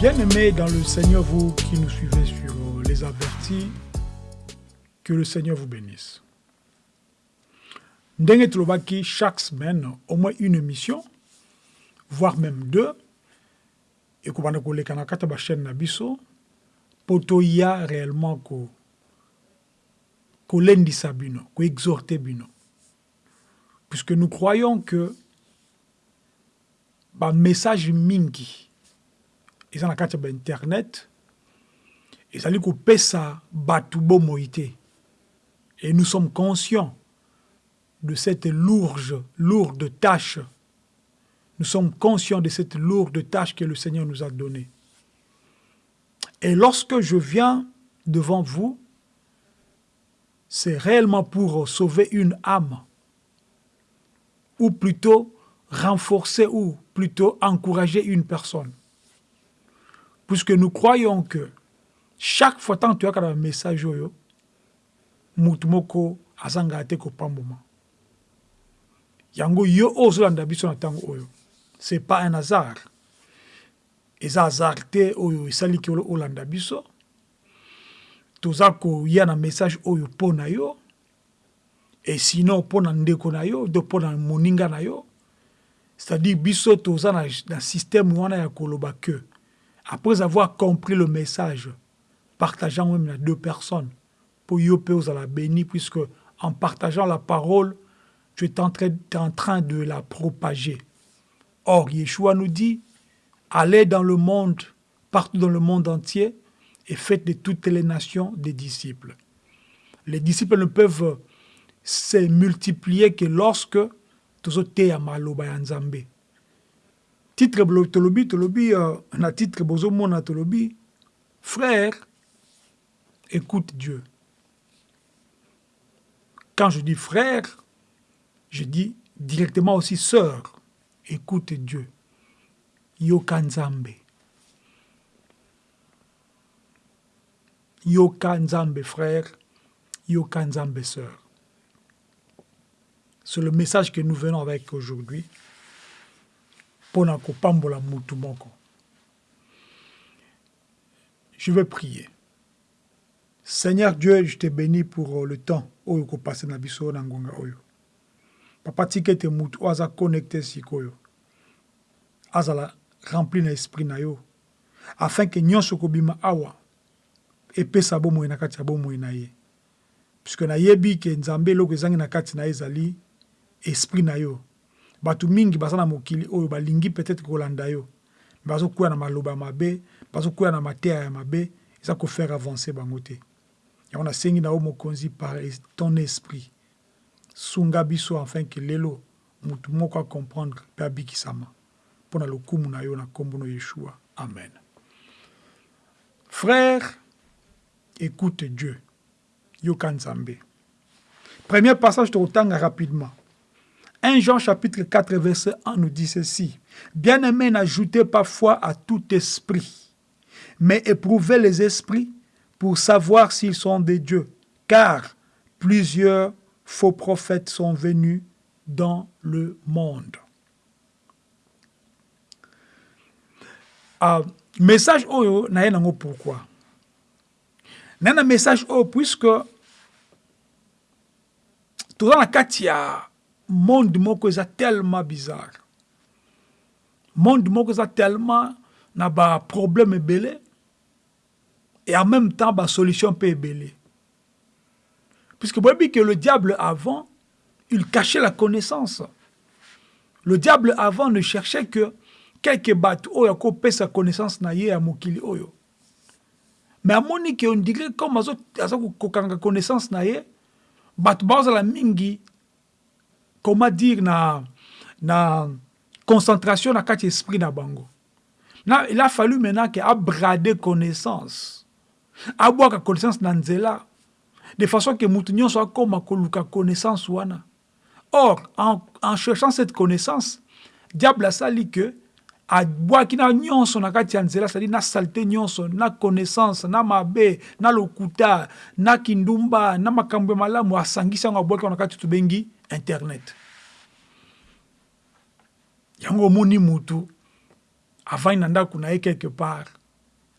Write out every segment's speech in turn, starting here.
Bien-aimés dans le Seigneur, vous qui nous suivez sur les avertis, que le Seigneur vous bénisse. Ndenge Tolobaki, chaque semaine, au moins une émission, voire même deux, et qu'on va les kanakata chaîne Nabiso, pour y a réellement ko ko. Puisque nous croyons que ba message mingi, ils ont la carte internet, ils allaient couper ça batubo moïté. Et nous sommes conscients de cette lourde, lourde tâche. Nous sommes conscients de cette lourde tâche que le Seigneur nous a donnée. Et lorsque je viens devant vous, c'est réellement pour sauver une âme, ou plutôt renforcer ou plutôt encourager une personne. Puisque nous croyons que chaque fois que tu as un message, mutumoko azanga te kopamboma. Yango yo ozolanda biso na ntango oyo. C'est pas un hasard. Eza hasard te oyo esaliki olanda biso. Toza koya na message oyo mpo na yo. E sinon mpo na ndeko na yo to mpo na moninga na yo. C'est-à-dire biso toza na, na système wana ya koloba que après avoir compris le message partageant même na deux personnes pour yo la béni puisque en partageant la parole tu es en train, de la propager. Or Yeshua nous dit allez dans le monde partout dans le monde entier et faites de toutes les nations des disciples. Les disciples ne peuvent se multiplier que lorsque tozoteya maloba ya nzambe titre tolobi uh, na titre bozomona tolobi frère écoute Dieu quand je dis frère, je dis directement aussi sœur. Écoute Dieu. Yokanzambe. Yokanzambe frère. Yokanzambe sœur. C'est le message que nous venons avec aujourd'hui. Ponako pambola mutumoko. Je vais prier. Seigneur Dieu, je te bénis pour le temps oyo kopase na biso na ngonga oyo papa tika ete mutu oyo aza connecte sikoyo azala rempli na esprit na yo afin ke nyonso kobima awa epesa bomoi na kati ya bomoi na ye puisque nayebi ke nzambe eloko ezangi na kati na ezali esprit na yo bato mingi baza na mokili oyo balingi peut-être kolanda yo. Bazokwea na maloba ya mabe bazokwea na mateya ya mabe eza kofaire avancer bango te. Yango nasengi na yo mokonzi par ton esprit. Sunga biso afin ke lelo mutu moko acomprendre mpe abikisama mpo na lokumu na yo na nkombo na yeshua. Amen. Frère écoute dieu. Yoka nzambe. Premier passage tokotanga rapidement 1 Jean chapitre 4 verset 1 nous dit ceci. Bien-aimés, n'ajoutez pas foi à tout esprit, mais éprouvez les esprits pour savoir s'ils sont des dieux, car plusieurs faux prophètes sont venus dans le monde. Uh, message oyo naye nango pourquoi? Naye na message oyo puisque toza na kati ya monde moko tellement bizarre monde moko eza tellement na baproblème ebele et en même temps la solution peut belée. Puisque que le diable avant, il cachait la connaissance. Le diable avant ne cherchait que quelques bateaux oyo akope sa connaissance na ye ya mokili oyo. Mais amoni que on dirait comme kokanga connaissance na ye, bato bazala mingi comment dire na na concentration na kati na bango. Na, il a fallu maintenant qu'il a bradé connaissance. Abwaka connaissance na nzela. De façon que mutu nyonso akoma koluka connaissance wana. Or en, cherchant cette connaissance diable asali que abwaki na nyonso na kati ya nzela sadi na salite nyonso na connaissance na mabe na lokuta na kindumba na makambo malamu asangisi yango abwaki na kati tobengi internet. Yango omoni mutu avandi na ndako na ye quelque part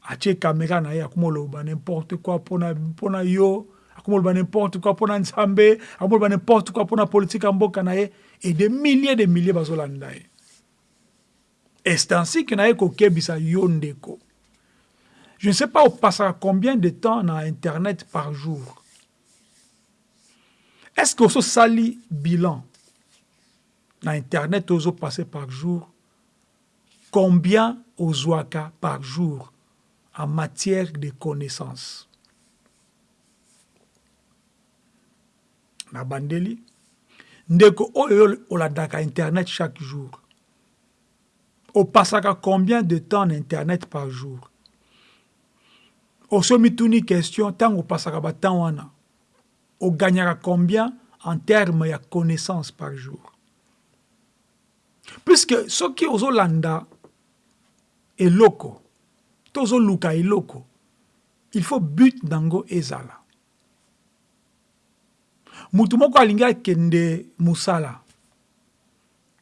atie caméra na ye akomoloba n'importe quoi mpona yo akomoloba n'importe quoi mpona nzambe akomoloba n'importe quoi mpona politique ya mboka na ye et des milliers de milliers bazolanda ye. Est ainsi que na ye kokebisa yo ndeko. Je ne sais pas opasaka combien de temps na internet par jour est ce que ososali bilan na internet ozopase par jour? Combien ozwaka par jour en matière de connaissances? Na bandeli ndeko oyo olandaka internet chaque jour opasaka combien de temps na internet par jour? Osomi tuni question ntango opasaka batemps wana oganyaka combien en terme ya connaissance par jour. Puisque soki ozolanda eloko to ozoluka eloko il faut but nango ezala. Mutu moko alingi akende mosala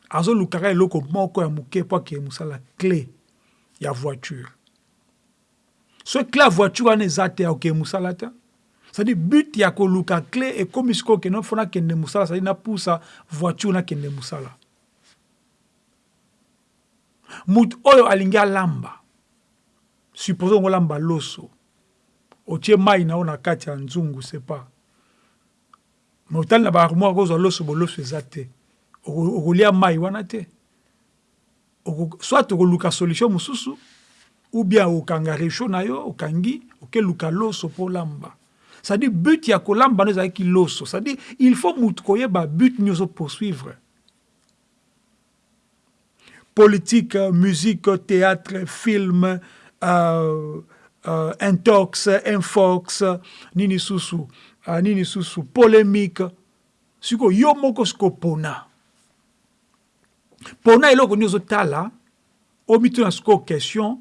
azolukaka eloko moko ya moke mpo akende mosala clé ya voiture. So clé ya voiture wana eza te akokende mosala te cestadire but ya koluka clé ekomi sikoyo okende mpo nakende mosala cestadire napusa voiture nakende mosala mutu oyo alingi alamba. Suppose ngolamba loso. Otie mai na yo na kati ya nzungu sepa me otali na baarmoire kozwa loso boloso eza te. Okolia mai wana te. Soit okoluka solution mosusu ou bien okanga recho na yo okangi okeluka loso mpo olamba cestadire but ya kolamba no ezalaki loso cestadire il faut mutu koyeba but nini ozopoursuivre politique musique théâtre film uh, uh, intox infox nini susu uh, nini susu polémique. Sikoyo yo moko sikoyo pona. Mpona eloko nini ozotala omituna sikoyo question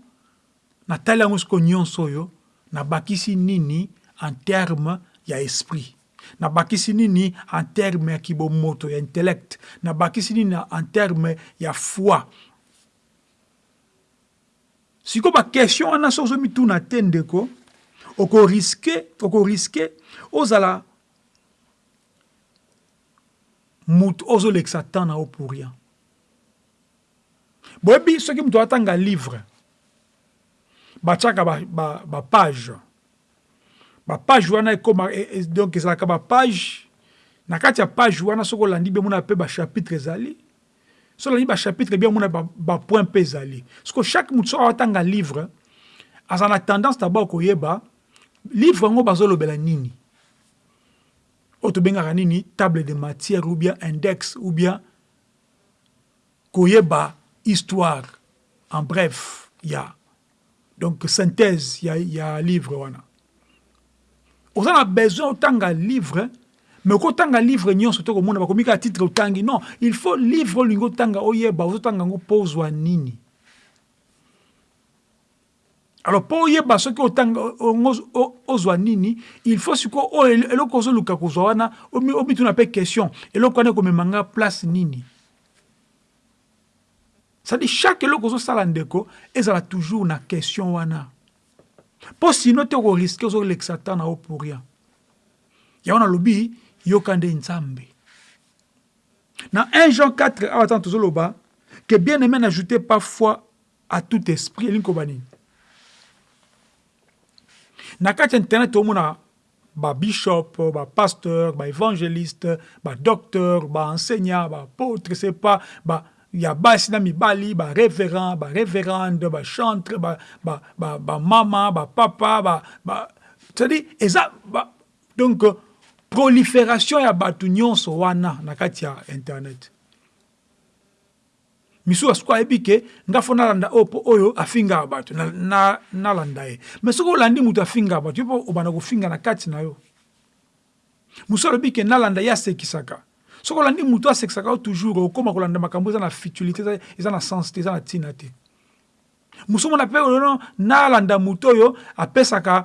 natali yango sikoyo nyonso oyo nabakisi nini en terme ya esprit. Nabakisi nini en terme ya kibomoto ya intellect. Nabakisi nini en terme ya foi. Sikoyo baquestion wana so ozomituna te ndeko okoriske okoriske ozala mutu ozolekisa temps na yo pour rien. Boyebi soki moto atanga livre batiaka bapage ba, ba bapage wana ekoma e, e, donc ezalaka bapage na kati ya page wana soki olandi be mona mpe bachapitre ezali. So olandi bachapitre bien mona bapoint mpe ezali. Parceke chaque motu soki awatanga livre aza na tendance dabord koyeba livre yango bazolobela nini? Oyo tobengaka nini? Table de matière ou bien index ou bien koyeba histoire. En bref ya. Donc synthèse ya, ya livre wana oza na besoin otanga livre mais okotanga livre nyonso to komona bakomi kaka titre otangi. Non il faut livre olingi otanga oyeba ozotanga yango mpo ozwa nini? Alors mpo oyeba soki nini il faut sikoyo eloko ozoluka kozwa wana omituna mpe question eloko wana ekomemanga place nini? Cestadire chaque eloko ozosala ndeko ezala toujours na question wana mpo sino te okoriske ozolekisa ta na yo pour rien? Yango nalobi yoka nde nzambe. Na 1 jean 4 awa tana tozoloba que bien aimé n'ajoutez pas foi à tout esprit. Elingi koba nini? Na kati ya internet tomona babishop bapasteur baévangéliste badocteur baenseignant baapôtre c'est pas ba, ya basi na mibali barévérend barévérande bachantre bamama bapapa ba, ba, c'est-à-dire eza ba, donc prolifération ya bato nyonso wana na kati ya internet. Misusu asiko ayebi ke nga fo nalanda oyo mpo oyo afingaka bato nalanda na, na ye. Me soki olandi moto afingaka bato yo mpo obanda kofinga na kati na yo. Mosusu alobi ke nalanda ye asekisaka soki olandi moto asekisaka yo toujours okóma kolanda makambo eza na futilité eza na sens te eza na ntina te mosusu mona mpe ono nalanda moto oyo apesaka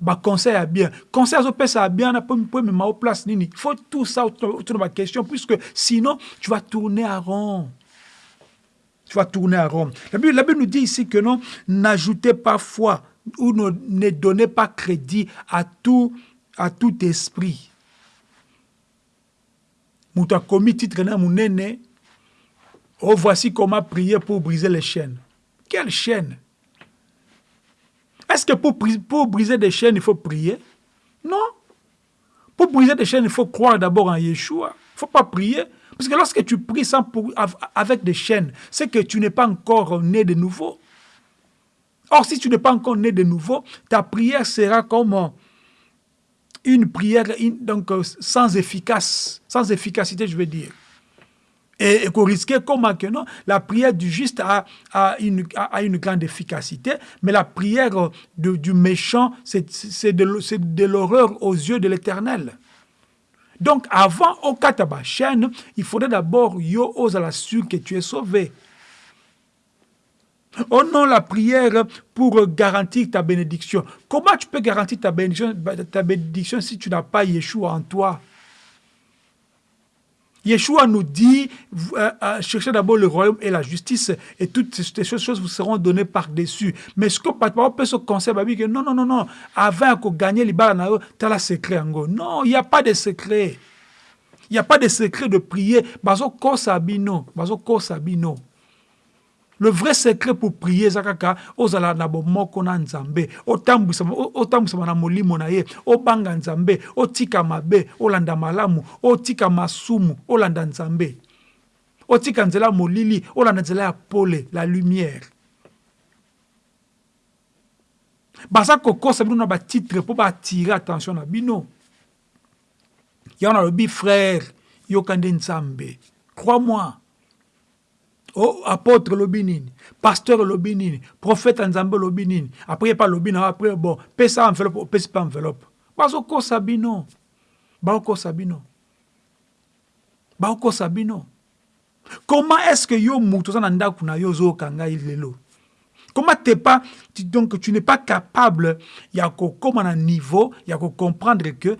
baconseil ba ya bien conseil azopesa ya bien mpo emema o place nini? Faut tout ça otuna baquestion puisque sinon tu vas tourner à rond tu vas tourner à Rome. La Bible, la Bible nous dit ici que non, n'ajoutez pas foi ou ne, ne donnez pas crédit à tout, à tout esprit. Moto akomi titre na monene. Oh voici comment prier pour briser les chaînes. Quelle chaîne? Est-ce que pour, briser des chaînes il faut prier? Non. Pour briser des chaînes il faut croire d'abord en Yeshua. Il ne faut pas prier. Parce que lorsque tu pries sans avec des chaînes c'est que tu n'es pas encore né de nouveau. Or si tu n'es pas encore né de nouveau ta prière sera comme une prière donc, euh, sans efficace, sans efficacité, je veux dire. Et, et qu'on risquait comment que non, la prière du juste a, a, une, a, une, grande efficacité, mais la prière de, du méchant, c'est de, de l'horreur aux yeux de l'éternel. Donc, avant au kataba il faudrait d'abord yo aux la sûr que tu es sauvé. Oh non, la prière pour garantir ta bénédiction. Comment tu peux garantir ta bénédiction, ta bénédiction si tu n'as pas Yeshua en toi? Yeshua nous dit, euh, euh, cherchez d'abord le royaume et la justice, et toutes ces choses vous seront données par-dessus. Mais ce que on peut se conseiller, que non, non, non, non, avant de gagner les balles, tu as le secret. Non, il n'y a pas de secret. Il n'y a pas de secret de prier. Bazo kosabino, bazo kosabino. Le vrai secret pour prier eza kaka ozala na bomoko na nzambe otambwisama na molimo na ye obanga nzambe otika mabe olanda malamu otika masumu olanda nzambe. Otika nzela ya molili olanda nzela pole la lumière. Baza kokosa bino na batitre mpo baatire attention na bino. Yango nalobi frère yoka nde nzambe. Crois moi oh, apôtre lobi nini? Pasteur lobi nini? Prophète nzambe lobi nini? Après pas après bon. Pesa enveloppe opesi mpe enveloppe. Bazokosa bino. Baokosa bino. Baokosa bino. Comment est ce que yo moto oza na na yo ozoyoka ngai lelo comment t'es pas donc tu n'es pas capable ya kokóma na niveau ya kocomprendre que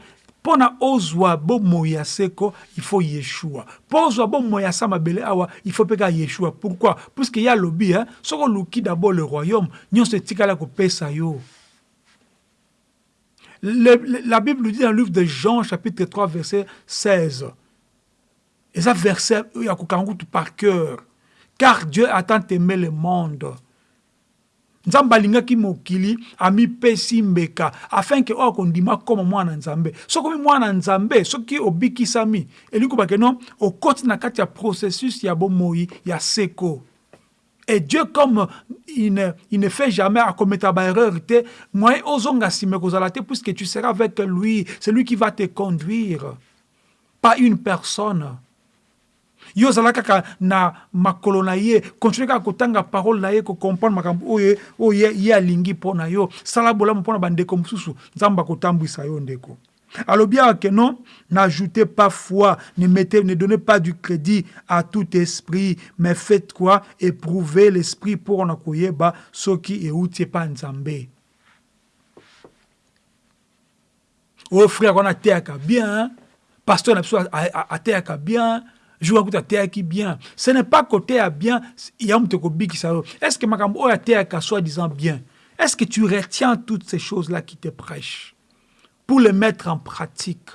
mpona ozwa bomoi ya seko il faut yeshua. Mpo ozwa bomoi ya sa mabele awa il faut mpe yeshua. Pourquoi? Puisque ye alobi hein? soki oluki d'abord le royaume nyonso etikala kopesa yo. Le, le, la bible dit dans le livre de jean chapitre 3 verset 16 eza verset oyo akokanga kutu par cœur. Car dieu a tant aimé le monde nzambe alingaki mokili amipesi mbeka afin ke oyo akondima koma mwana nzambe. Soki omi mwana nzambe soki obikisami elingi kobake no okoti na kati ya processus ya bomoi ya seko. Et dieu comme il ne, il ne fait jamais akometa baerreur te moyen ozonga nsima ekozala puisque tu seras avec lui c'est lui qui va te conduire. Pas une personne yo ozala kaka na makolo na ye continue kaka kotanga parole na ye kocomprendre makambo oyo oyo ye alingi mpo na yo. Sala bolamu mpo na bandeko mosusu nzambe akotambwisa yo ndeko. Alobi awa ke non n'ajoutez pas foi ne mettez ne donnez pas du crédit à tout esprit mais faites quoi? Éprouver l'esprit mpo na koyeba soki euti epa nzambe. Oyo frère wana ateyaka bien pasteur na biso ateyaka bien jour akuta ateyaki bien. Ce n'est pas à bien ya moto ekobikisa yo est ce que makambo oyo ateyaka soi disant bien est ce que tu retiens toutes ces choses là qui te prêchent pour les mettre en pratique?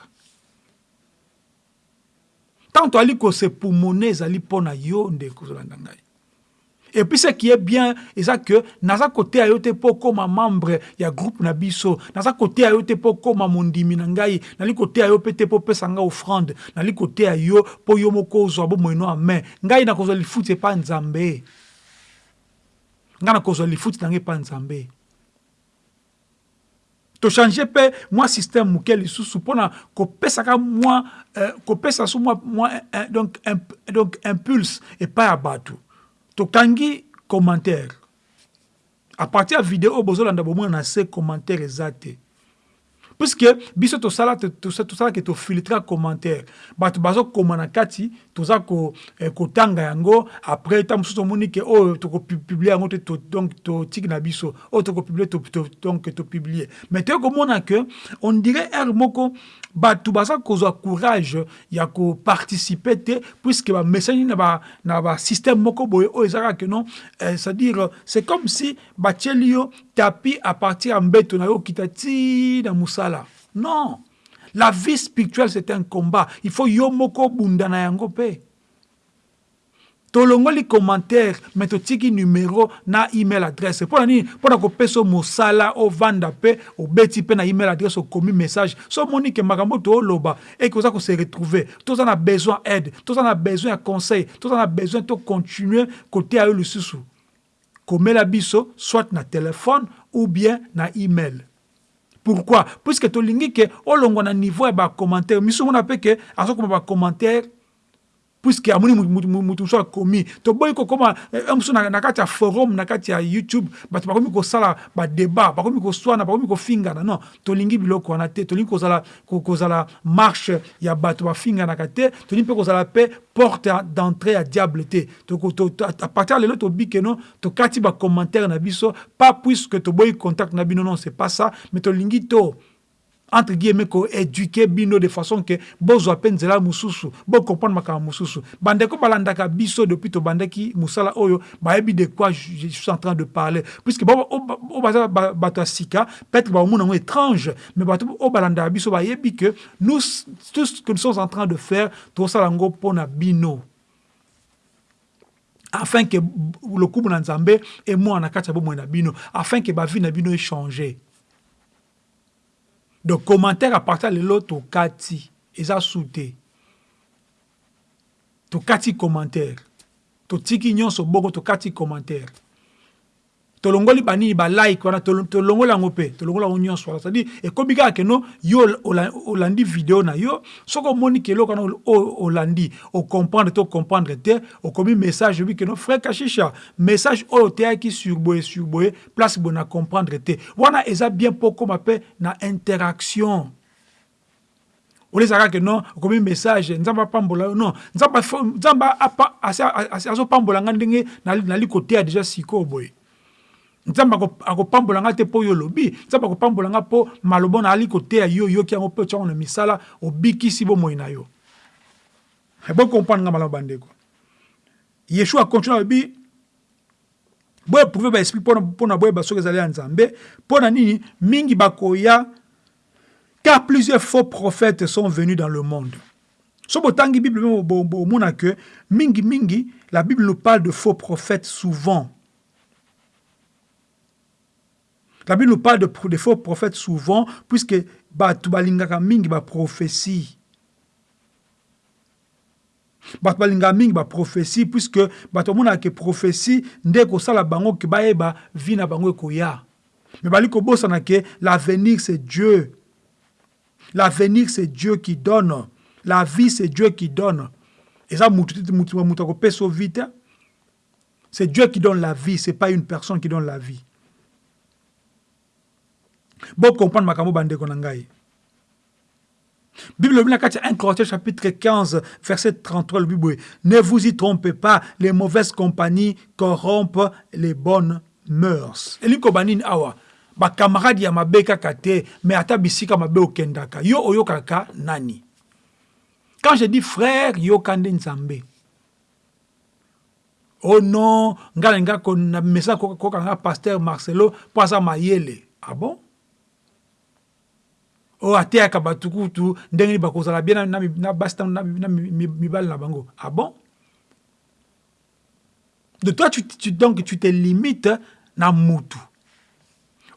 Tant toali kosepumone ezali mpo na yo ndeko ozolanda ngai et puis ce qui est bien eza que naza koteya yo te mpo okóma membre ya groupe na biso naza koteya yo te mpo okóma mondimi na ngai nali koteya yo mpe te mpo opesa ngai offrande. Nali koteya yo mpo yo moko ozwa bomoi no amen. Ngai nakozwa lifuti epa nzambe. Ngai nakozwa lifuti na ngai epa nzambe. Tochange mpe mwa systeme moke lisusu mpona kopesaka mwa kopesa so mwa, mwa euh, donc, imp, donc impulse epai ya bato tokangi commentaire. À partir ya video oyo bozolanda bomona na se commentaire eza te puisque biso tosala tosalaki tofiltre commentaire. Bato bazokoma na kati toza kotanga eh, yango. Après ntango mosusu omoni ke oyo tokopiblie yango te donc totiki na biso. Oyo tokopiblie donc topiblie mais toye komona ke on dirait ere moko bato baza kozwa courage ya koparticipe te puisque bamessage na basystème moko boye oyo ezalaka ke non eh, c'est-à-dire c'est comme si batieli yo tapi à partir ya mbeto na yo okita ti na mosala. Non! La vie spirituelle c'est un combat. Il faut yo moko bunda na yango mpe tolongoli commentaire me totiki numero na email adresse. Mpo na nini mpo na kopesa mosala ovanda mpe obeti mpe na email adresse okomi message. So omoni ke makambo tooloba eke oza kose retrouve toza na besoin aide toza na besoin ya conseil toza na besoin tocontinue koteya yo lisusu komela biso soit na telefone ou bien na email. Pourquoi? Puisque tolingi ke olongwa na niveau ya bacommentaire miso mona mpe ke azokoma bacommentaire puisque amoni mutu mosusu akomi toboyi kokóma mosusu na kati ya forum na kati ya youtube bato bakomi kosala badébat bakomi koswana bakomi kofingana non tolingi biloko wana te tolingi kozala, kozala marche ya bato bafinganaka te tolingi mpe kozala mpe porte d'entrée ya diable te à partir ya lelo tobike no tokati bacommentaire na biso pas puisque toboyi contact na bino non c'est pas ça mais tolingi to entre guillemets koéduke bino de façon ke bozwa mpe nzela mosusu bocomprendre makambo mosusu bandeko balandaka biso depuis tobandaki mosala oyo bayebi de quoi je suis en train de parler. Puisque oyo baza bato sika peut-être bamona yango étrange mais bato oyo balandaka biso bayebi que nous tout ce que nous sommes en train de faire tokosala yango mpona bino. Afin que lokumu na nzambe emwana na kati ya bomoi na bino. Afin que bavi na bino échange donc commentaire de lelo tokati. Eza su te tokati commentaire. Totiki nyonso bongo tokati commentaire tolongoli banini balike wana tolongoli yango mpe tolongoli yango nyonso wana. Cestadire ekomi kaka keno yo olandi video na yo soki omoni ke eloko wana olandi. Ocomprendre to ocomprendre te okomi message obi keno frère kashisha message oyo oteyaki sur boye sur boye place boye na comprendre te. Wana eza bien mpo okóma mpe na interaction. Olezaka ke non okomi message nzambe apambola yo non nzambe azopambola nga ndenge nali koteya deja sikoyo boye nzambe akopambola nga te mpo yo olobi. Nzambe akopambola nga mpo maloba na ali koteya yo oyoki yango mpe na misala obikisi bomoi na yo. Nga malamu yeshua akontinue alobi baesprit mpona boyeba soki ezali ya nzambe. Na mingi bakoya car plusieurs faux prophètes sont venus dans le monde. So botangi bible bomona ke mingi mingi la bible nous parle de faux prophètes souvent La Bible nous parle de, de faux prophètes souvent, puisque bato balingaka mingi baprophétie bato balingaka puisque bato bamonaka ke prophétie nde kosala bango ke bayeba vi na bango ekoya me bali kobosana ke l'avenir c'est dieu l'avenir c'est dieu qui donne la vie c'est dieu qui donne eza mutu akopesa vi te c'est dieu qui donne la vie c'est pas une personne qui donne la vie bocomprendre makambo bandeko na ngai. Bible lobi na kati ya 1 corinthiens chapitre 15 verset 33 lobi boye ne vous y trompez pas les mauvaises compagnies corrompent les bonnes mœurs elingi koba nini awa bakamarade ya mabe kaka te me ata bisika mabe okendaka. Yo oyokaka nani? Quand je dis frère yoka nde nzambe. Oh non nga na nga na mesa kokanga pasteur marcelo mpo aza mayele. Ah bon? Oyo ateyaka bato kutu ndenge nini bakozala bien na basi na mibali na bango. Ah bon? De toi tu, tu, donc tu te limites na mutu.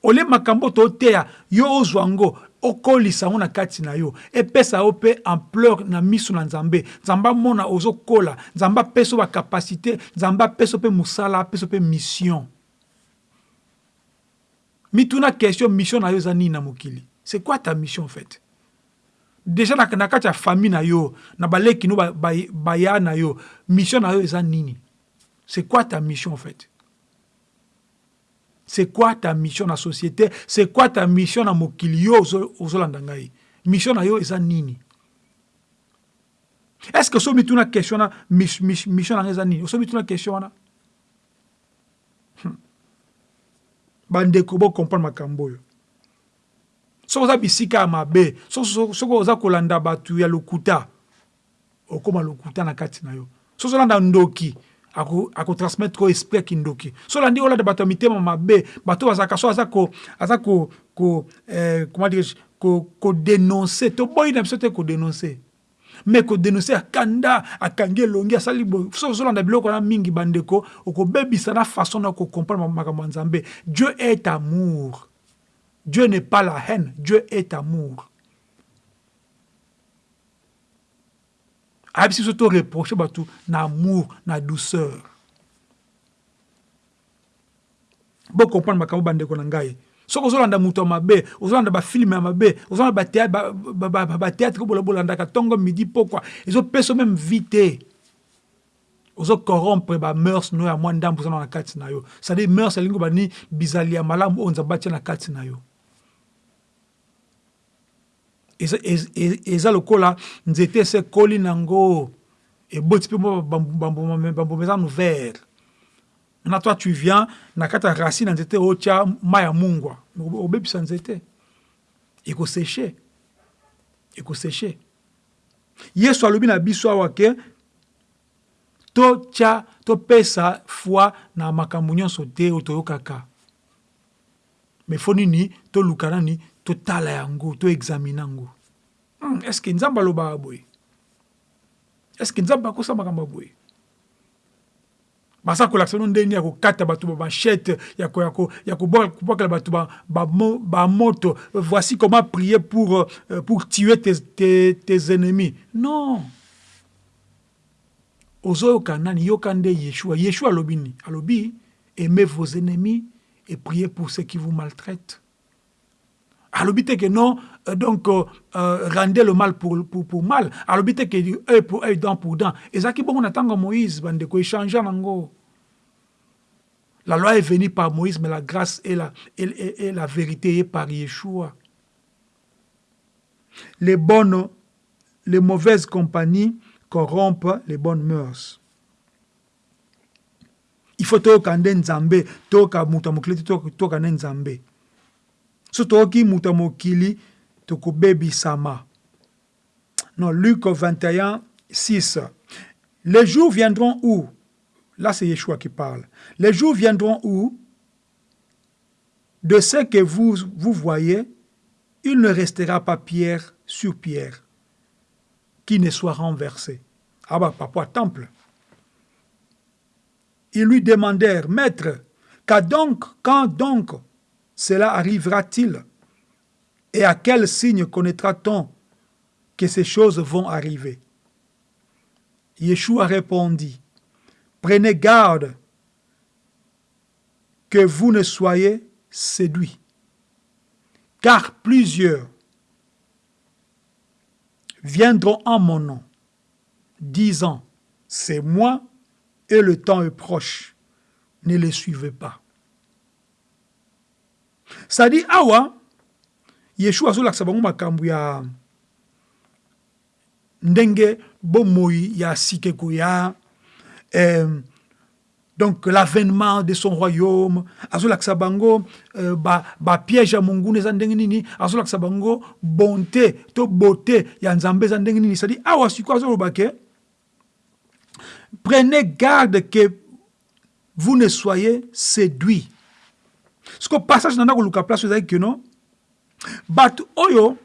Olie makambo toteya yo ozwa yango okolisa na kati na yo. Epesa yo mpe ampleur na miso na nzambe. Nzambe amona ozokola nzambe apesa yo bakapasité nzambe apesa yo mpe mosala apesa yo mpe mission. Mituna question mission na yo na mokili? C'est quoi ta mission en fait? Déjà na, na famille na yo na baleki no baya ba, ba na yo mission na yo eza nini? C'est quoi ta mission en fait? C'est quoi ta mission la société? C'est quoi ta mission na mokili yo ozolanda mission na yo eza nini? Est ce que so mituna question na mission na ngai eza nini? So mituna question wana? Hmm. bandeko bocomprendre makambo oyo soki oza bisika ya mabe. Soki oza kolanda bato ya lokuta. Okóma lokuta na kati yo. Soki ozolanda ndoki. Akotransmettre ko esprit ya kindoki. So olandi olanda bato ya mitema mabe. Bato bazalaka so aza eh, comment dire kodénonce toboyi na biso te kodénonce me kodénonce akanda akangi elongi asali so ozolanda biloko wana mingi bandeko. Okobebisa na façon na kokomprendre makambo ya nzambe. Dieu est amour dieu n'est pas la haine dieu est amour. Ayebisi biso toreproche bato na amour na douceur. Bocomprendre makambo bandeko na ngai. Soki ozolanda moto ya mabe ozolanda bafilme ya mabe ozolanda bateatre ko bolandaka ntongo midi pokwa ezopesa meme vi te. Ozocorrompre bameurs no ya mwa ndambo ozana na kati na yo. Cestadire meurs elingi bani bizali malamu oyo nzambe na kati na yo eza lokola nzete ese ekoli nango eboti mpe bambuma eza no vert maintenant toi tu viens na kati ya racine ya nzete otya mai ya mungwa. Obebisa nzete. Ekoseche ekoseche yesu alobi na biso awa ke totya topesa foi na makambo nyonso te oyo toyokaka me fo nini toluka nani totala yango toexamine yango hmm, estce nzambe alobaka boye? Estce nzambe akosa makambo boye? Baza kolakisa bino ndenge ya kokata bato bamachete ya kobwakela bato bamoto voici comment prier pour, euh, pour tuer tes, tes, tes ennemis. Non. Ozoyoka nani? Yoka nde yeshua. Yeshua alobi nini? Alobi aimez vos ennemis et priez pour ceux qui vous maltraitent alobi te ke non euh, donc euh, euh, rendez le mal pour, pour, pour mal. Alobi te ke œil pour œil dent pour dent. Ezalaki bongo na ntango moïse bandeko échange nango la loi est venue par moïse mais la grâce et la, et, et, et la vérité est par yeshua. Les bonnes les mauvaises compagnies corrompent les bonnes mœurs. Il faut toyoka nde nzambe ya mokili te toyoka nde nzambe so toyoki moto ya mokili tokobebisama non luc 21 6 les jours viendront où? Là c'est yeshua qui parle. Les jours viendront où? De ce que vous, vous voyez il ne restera pas pierre sur pierre qui ne soit renversé. Ah bah papa temple. Ils lui demandèrent maître quand donc quand donc cela arrivera-t-il? Et à quel signe connaîtra-t-on que ces choses vont arriver? Yeshua répondit, Prenez garde que vous ne soyez séduits, car plusieurs viendront en mon nom, disant, c'est moi et le temps est proche, ne les suivez pas. Sadi awa yeshua azolakisa bango ya ndenge bomoi ya sika ekoya eh, donc l'avènement de son royaume azolakisa bango euh, ba ya monguna eza ndenge nini azolakisa bango bonté to beauté ya nzambe awa prenez garde que vous ne soyez séduits siko passage nanda koluka place ezalaki keno. Bato oyo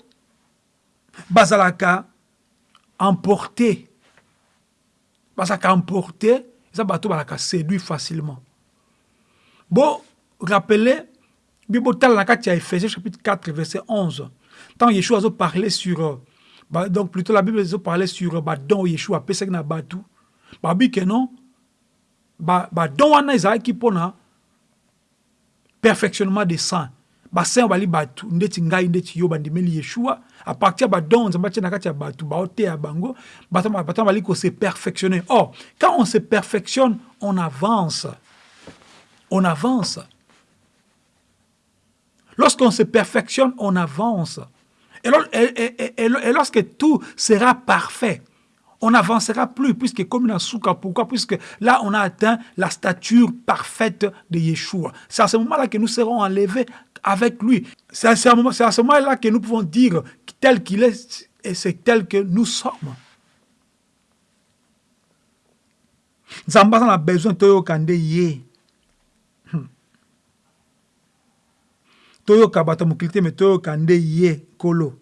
bazalaka emporté bazalaka emporté eza bato bazalaka séduit facilement. Bo rappele bi botala na kati ya ephésiens chapitre 4 verset 11 ntango yeshua azoparle sur ba, donc plutôt la bible ezoparle sur badon oyo yeshua apesaki na bato. Babi ke non badon ba wana ezalaki mpona perfectionnement des saints ndeti ngai ndeti yo bandimeli yeshua. À partir kati ya bango perfectionner. Or quand on se perfectionne on avance. On avance. Lorsqu'on se perfectionne, on avance. Et, lorsque tout sera parfait, on n'avancera plus, puisque comme une souka, pourquoi? Puisque là, on a atteint la stature parfaite de Yeshua. C'est à ce moment-là que nous serons enlevés avec lui. C'est à ce moment-là que nous pouvons dire tel qu'il est, et c'est tel que nous sommes. Nous avons besoin de ye. Hmm. toyoka bato mokili te me toyoka nde ye kolo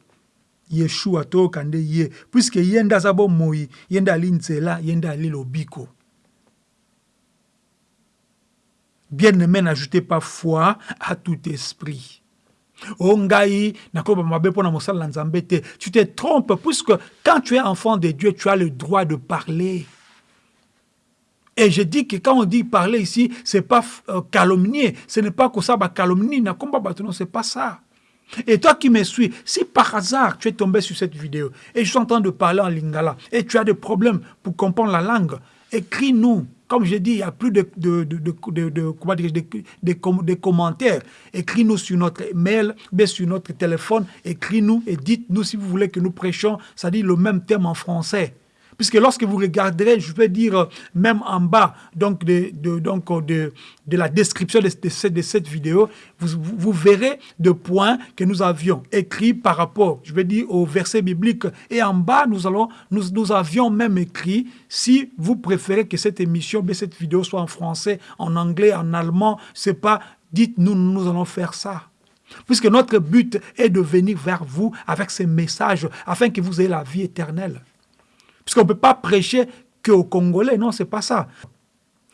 yeshua toyoka nde ye puiske ye nde aza bomoi ye nde ali nzela ye nde ali lobiko. Bien aimé n'ajoutez pas foi à tout esprit. O ngai mabe mpona mosala na nzambe te tu te trompes puisque quand tu es enfant de dieu tu as le droit de parler. Et je dis que quand on dit parler ici, ce n'est pas euh, calomnier, ce n'est pas que ça va calomnier, non, c'est pas ça. Et toi qui me suis, si par hasard tu es tombé sur cette vidéo et je suis en train de parler en lingala et tu as des problèmes pour comprendre la langue, écris-nous. Comme je dis, il n'y a plus de, de, de, commentaires. Écris-nous sur notre mail, sur notre téléphone. Écris-nous et dites-nous si vous voulez que nous prêchions, dit le même thème en français. Puisque lorsque vous regarderez, je vais dire même en bas donc de, donc de, de la description de, cette, de cette vidéo, vous, vous, verrez de points que nous avions écrits par rapport, je vais dire, au verset biblique. Et en bas, nous, allons, nous, nous avions même écrit, si vous préférez que cette émission, mais cette vidéo soit en français, en anglais, en allemand, c'est pas, dites-nous, nous allons faire ça. Puisque notre but est de venir vers vous avec ces messages afin que vous ayez la vie éternelle. Puisqu'on ne peut pas prêcher qu'aux Congolais. Non, c'est pas ça.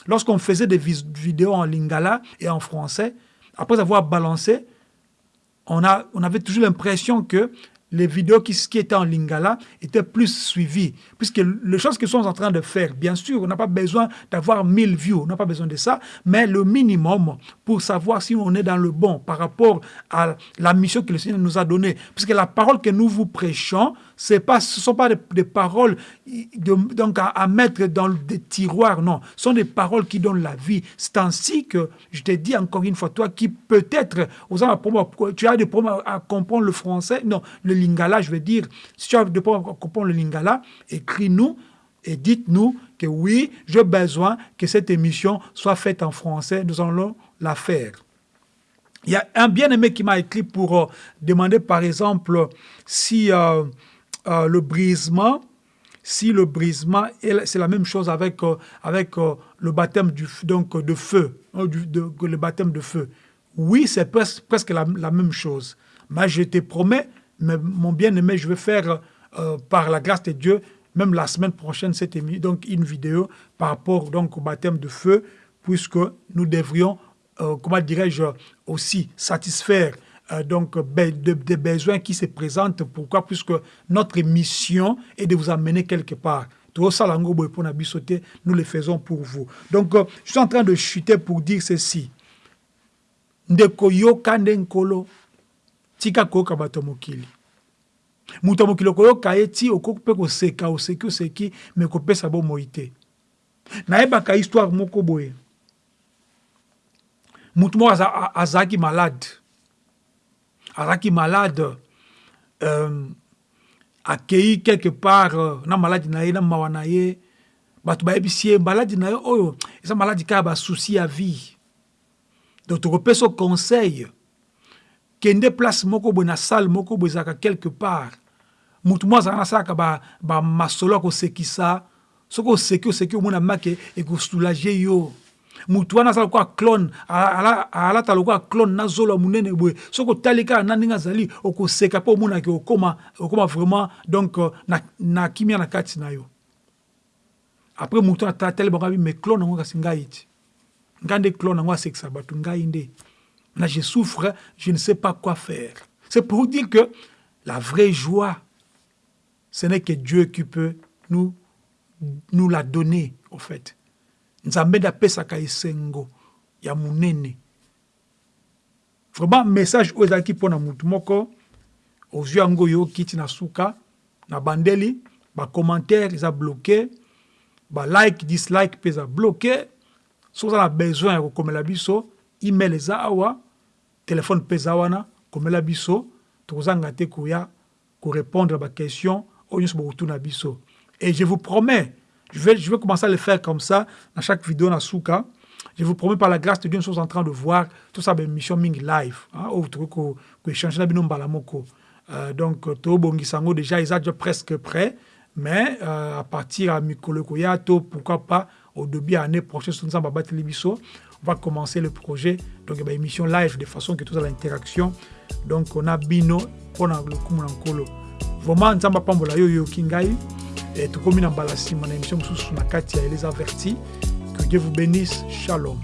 Lorsqu'on faisait des vidéos en lingala et en français, après avoir balancé, on, a, on avait toujours l'impression que les vidéos qui, étaient en lingala étaient plus suivies. Puisque les choses que sommes en train de faire, bien sûr, on n'a pas besoin d'avoir 1000 views, on n'a pas besoin de ça, mais le minimum pour savoir si on est dans le bon par rapport à la mission que le Seigneur nous a donnée. Puisque la parole que nous vous prêchons, ce ne sont pas des, paroles donc à, mettre dans des tiroirs, non. Ce sont des paroles qui donnent la vie. C'est ainsi que, je te dis encore une fois, toi qui peut-être, tu as des problèmes à comprendre le français, non, le lingala, je veux dire, si tu as des problèmes à comprendre le lingala, écris-nous et dites-nous que oui, j'ai besoin que cette émission soit faite en français, nous allons la faire. Il y a un bien-aimé qui m'a écrit pour euh, demander, par exemple, si euh, euh, le brisement, si le brisement, c'est la même chose avec, euh, avec euh, le baptême du, donc, de feu, hein, le baptême de feu. Oui, c'est presque, la, même chose. Mais je te promets, mais mon bien-aimé, je vais faire, par la grâce de Dieu, même la semaine prochaine, cette donc une vidéo par rapport donc, au baptême de feu, puisque nous devrions, comment dirais-je, aussi satisfaire euh, donc des besoins qui se présentent. Pourquoi? Puisque notre mission est de vous amener quelque part. Nous le faisons pour vous. Donc, euh, je suis en train de chuter pour dire ceci. ndeko yoka nde nkolo tika koyoka bato mokili moto ya mokili okoyoka ye ti okoki mpe koseka oseki oseki me kopesa bomoi te nayebaka histoire moko boye motu moko azalaki malade azalaki malade euh, akei quelque part euh, na maladi na ye na mawa ye bato maladi na ye oyo eza maladi vie. Donc conseil kende place moko boye na salle moko boye ezalaka quelque part. Motu mo azalaka ba ya kosekisa soki oseki oseki omona make ekosoulage yo mutu wana aza lokola clone. Alata lokola clone na zolo ya monene boye. Soki otali kaka na ndenge azali okoseka mpe omonaki okoma okoma vraiment donc euh, na, na kimia na kati yo. Après mutu atali bango abi mais clone yango kasi ngai ti nde clone yango asekisa bato ngai nde. Na je souffre je ne sais pas quoi faire. C'est pour dire que la vraie joie ce n'est que Dieu qui peut nous nous la donner au fait nzambe nde apesaka esengo ya monene. Vraiment message oyo ezalaki mpona motu moko ozwi yango oyoki ti na suka na bandeli bacommentaire eza bloke balike dislike mpe eza bloke soki oza na besoin ya kokomela biso email eza awa telefone mpe eza wana komela biso. Tokozanga te koya répondre à ma question biso. Et je vous promets je vais, je vais commencer à le faire comme ça dans chaque vidéo souka je vous promets par la grâce de Dieu, nous sommes en train de voir tout ça, une mission Ming Live, hein, vous échanger la binom balamoko. Euh, donc, to bongisango déjà, ils sont déjà presque prêts, mais euh, à partir de Mikolo to pourquoi pas, au début de l'année prochaine, on va commencer le projet, donc une émission live de façon que tout ça l'interaction. Donc, on a Bino, on a le Kumunankolo. Vraiment, pambola yo yo kingai, et tout comme une embalasi, mon émission sous la Katia et les avertis. Que Dieu vous bénisse. Shalom.